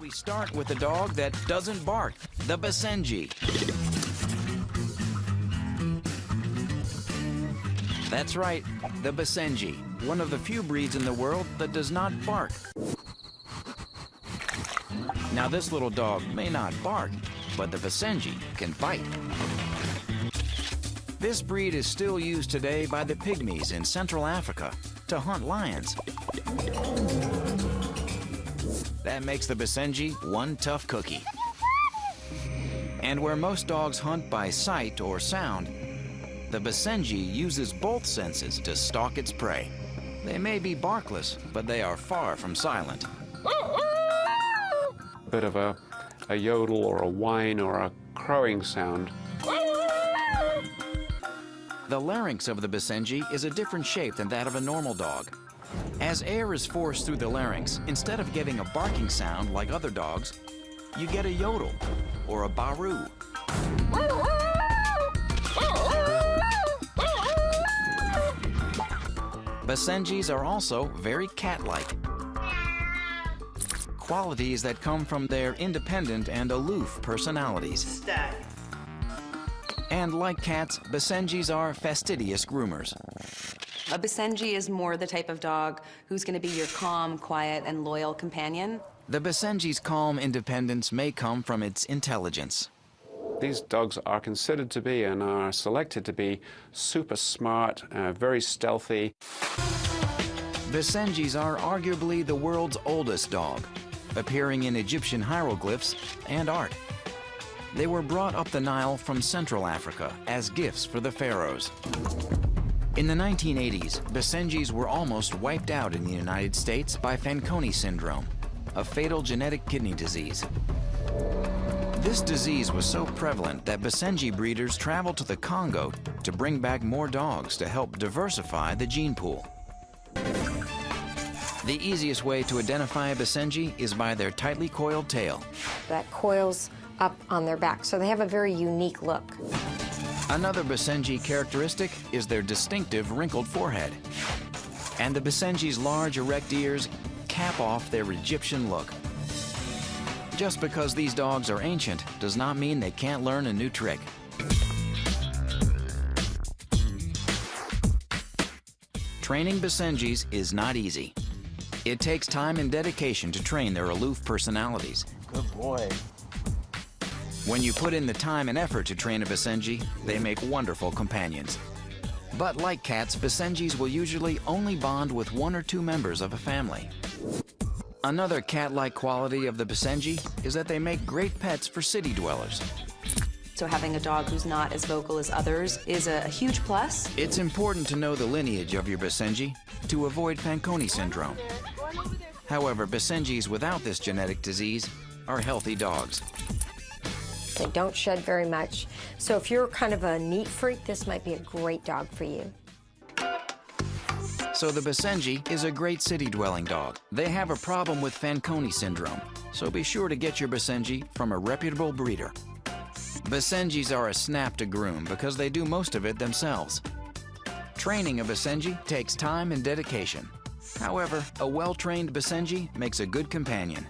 We start with a dog that doesn't bark, the Basenji. That's right, the Basenji, one of the few breeds in the world that does not bark. Now this little dog may not bark, but the Basenji can bite. This breed is still used today by the Pygmies in Central Africa to hunt lions. That makes the Basenji one tough cookie. And where most dogs hunt by sight or sound, the Basenji uses both senses to stalk its prey. They may be barkless, but they are far from silent. A bit of a, a yodel or a whine or a crowing sound. The larynx of the Basenji is a different shape than that of a normal dog. As air is forced through the larynx, instead of getting a barking sound like other dogs, you get a yodel or a barroo. Basenjis are also very cat-like. Qualities that come from their independent and aloof personalities. And like cats, Basenjis are fastidious groomers. A Basenji is more the type of dog who's going to be your calm, quiet, and loyal companion. The Basenji's calm independence may come from its intelligence. These dogs are considered to be and are selected to be super smart, uh, very stealthy. Basenjis are arguably the world's oldest dog, appearing in Egyptian hieroglyphs and art. They were brought up the Nile from Central Africa as gifts for the pharaohs. In the 1980s, Basenjis were almost wiped out in the United States by Fanconi syndrome, a fatal genetic kidney disease. This disease was so prevalent that Basenji breeders traveled to the Congo to bring back more dogs to help diversify the gene pool. The easiest way to identify a Basenji is by their tightly coiled tail. That coils up on their back, so they have a very unique look. Another Basenji characteristic is their distinctive wrinkled forehead. And the Basenji's large erect ears cap off their Egyptian look. Just because these dogs are ancient does not mean they can't learn a new trick. Training Basenjis is not easy. It takes time and dedication to train their aloof personalities. Good boy. When you put in the time and effort to train a Basenji, they make wonderful companions. But like cats, Basenjis will usually only bond with one or two members of a family. Another cat-like quality of the Basenji is that they make great pets for city dwellers. So having a dog who's not as vocal as others is a, huge plus. It's important to know the lineage of your Basenji to avoid Fanconi syndrome. However, Basenjis without this genetic disease are healthy dogs. They don't shed very much. So if you're kind of a neat freak, this might be a great dog for you. So the Basenji is a great city-dwelling dog. They have a problem with Fanconi syndrome, so be sure to get your Basenji from a reputable breeder. Basenjis are a snap to groom because they do most of it themselves. Training a Basenji takes time and dedication. However, a well-trained Basenji makes a good companion